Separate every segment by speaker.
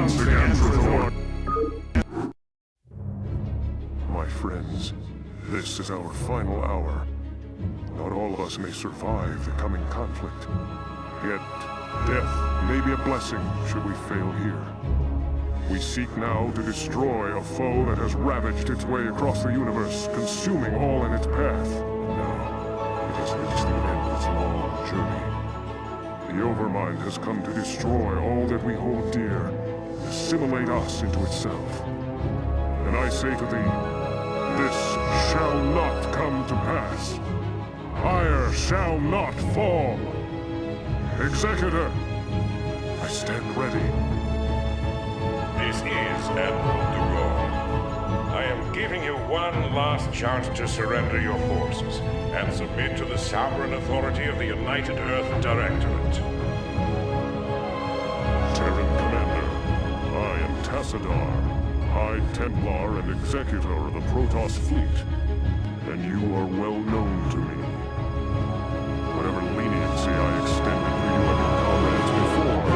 Speaker 1: once again. My friends, this is our final hour. Not all of us may survive the coming conflict. Yet, death may be a blessing should we fail here. We seek now to destroy a foe that has ravaged its way across the universe, consuming all in its path. Now, it has reached the end of its long journey. The Overmind has come to destroy all that we hold dear, assimilate us into itself. And I say to thee, this shall not come to pass. Aiur shall not fall. Executor, I stand ready.
Speaker 2: This is Admiral DuGalle. I am giving you one last chance to surrender your forces and submit to the sovereign authority of the United Earth Directorate.
Speaker 1: Am Tassadar, High Templar and Executor of the Protoss fleet, and you are well known to me. Whatever leniency I extended to you and your comrades before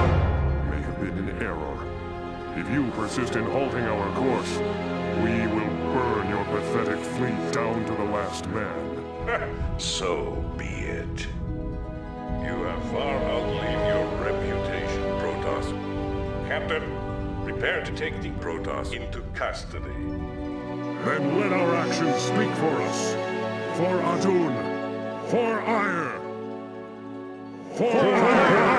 Speaker 1: may have been in error. If you persist in halting our course, we will burn your pathetic fleet down to the last man.
Speaker 2: so be it. You have far outlived your reputation, Protoss. Captain, prepare to take the Protoss into custody.
Speaker 1: Then let our actions speak for us. For Adun. For Aiur. For Aiur.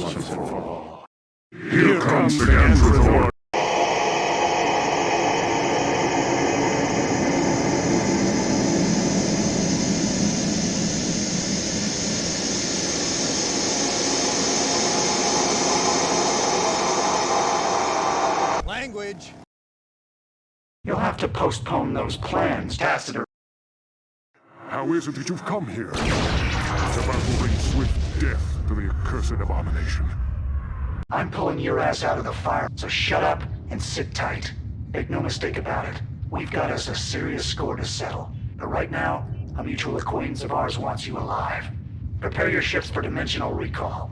Speaker 1: Once and for all. Here comes the Gantrithor!
Speaker 3: Language.
Speaker 4: You'll have to postpone those plans, Tassadar.
Speaker 1: How is it that you've come here? It's about to bring swift abomination.
Speaker 4: I'm pulling your ass out of the fire, so shut up and sit tight. Make no mistake about it. We've got us a serious score to settle. But right now, a mutual acquaintance of ours wants you alive. Prepare your ships for dimensional recall.